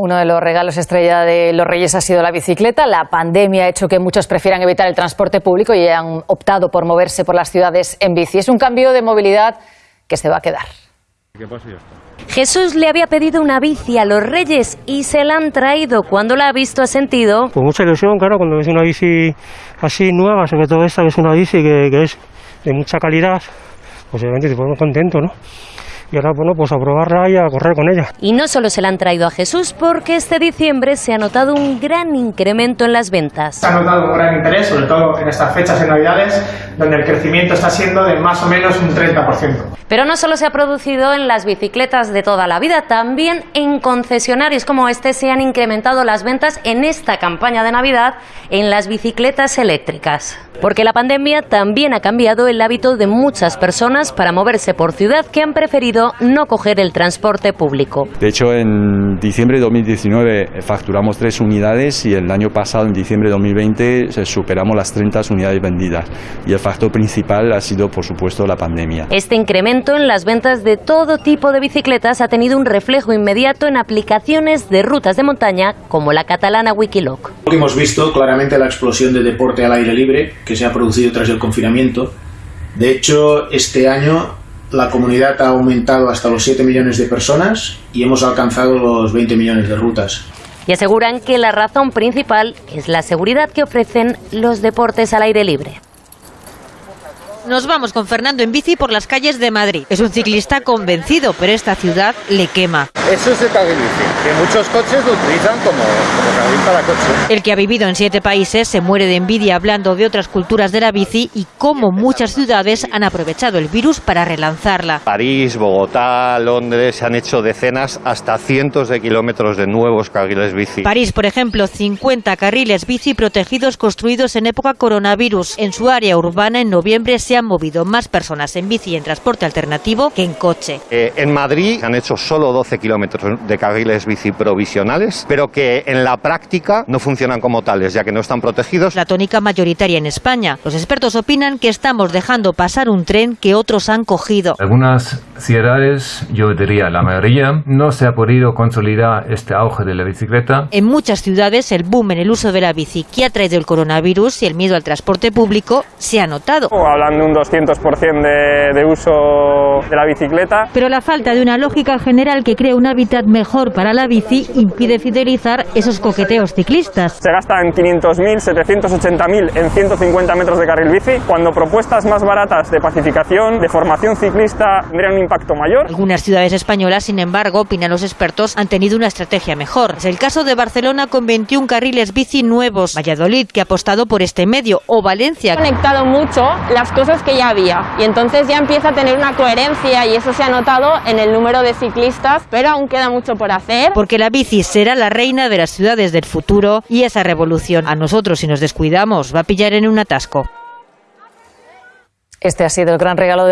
Uno de los regalos estrella de los Reyes ha sido la bicicleta. La pandemia ha hecho que muchos prefieran evitar el transporte público y han optado por moverse por las ciudades en bici. Es un cambio de movilidad que se va a quedar. Jesús le había pedido una bici a los Reyes y se la han traído. Cuando la ha visto ha sentido... Con mucha ilusión, claro, cuando ves una bici así nueva, sobre todo esta que es una bici que, que es de mucha calidad, pues obviamente te pones contento, ¿no? Y ahora bueno pues a probarla y a correr con ella. Y no solo se la han traído a Jesús porque este diciembre se ha notado un gran incremento en las ventas. Se ha notado un gran interés, sobre todo en estas fechas de Navidades, donde el crecimiento está siendo de más o menos un 30%. Pero no solo se ha producido en las bicicletas de toda la vida, también en concesionarios como este se han incrementado las ventas en esta campaña de Navidad en las bicicletas eléctricas. Porque la pandemia también ha cambiado el hábito de muchas personas para moverse por ciudad que han preferido no coger el transporte público. De hecho, en diciembre de 2019 facturamos tres unidades y el año pasado, en diciembre de 2020, superamos las 30 unidades vendidas. Y el factor principal ha sido, por supuesto, la pandemia. Este incremento en las ventas de todo tipo de bicicletas ha tenido un reflejo inmediato en aplicaciones de rutas de montaña como la catalana Wikiloc. Hemos visto claramente la explosión de deporte al aire libre que se ha producido tras el confinamiento. De hecho, este año la comunidad ha aumentado hasta los 7 millones de personas y hemos alcanzado los 20 millones de rutas. Y aseguran que la razón principal es la seguridad que ofrecen los deportes al aire libre. Nos vamos con Fernando en bici por las calles de Madrid. Es un ciclista convencido, pero esta ciudad le quema. Eso es el carril bici, que muchos coches lo utilizan como, como carril para coche. El que ha vivido en siete países se muere de envidia hablando de otras culturas de la bici y cómo muchas ciudades han aprovechado el virus para relanzarla. París, Bogotá, Londres se han hecho decenas hasta cientos de kilómetros de nuevos carriles bici. París, por ejemplo, 50 carriles bici protegidos construidos en época coronavirus. En su área urbana en noviembre se han movido más personas en bici y en transporte alternativo que en coche. Eh, en Madrid han hecho solo 12 kilómetros de carriles bici provisionales, pero que en la práctica no funcionan como tales, ya que no están protegidos. La tónica mayoritaria en España. Los expertos opinan que estamos dejando pasar un tren que otros han cogido. Algunas ciudades, yo diría la mayoría, no se ha podido consolidar este auge de la bicicleta. En muchas ciudades el boom en el uso de la bici que ha traído el coronavirus y el miedo al transporte público se ha notado. Hablando un 200% de, de uso de la bicicleta. Pero la falta de una lógica general que crea un hábitat mejor para la bici impide fidelizar esos coqueteos ciclistas. Se gastan 500.000, 780.000 en 150 metros de carril bici, cuando propuestas más baratas de pacificación, de formación ciclista, tendrían un impacto mayor. Algunas ciudades españolas, sin embargo, opinan los expertos, han tenido una estrategia mejor. Es el caso de Barcelona con 21 carriles bici nuevos, Valladolid que ha apostado por este medio o Valencia. Ha conectado mucho las cosas que ya había y entonces ya empieza a tener una coherencia y eso se ha notado en el número de ciclistas, pero aún queda mucho por hacer. Porque la bici será la reina de las ciudades del futuro y esa revolución a nosotros si nos descuidamos va a pillar en un atasco. Este ha sido el gran regalo de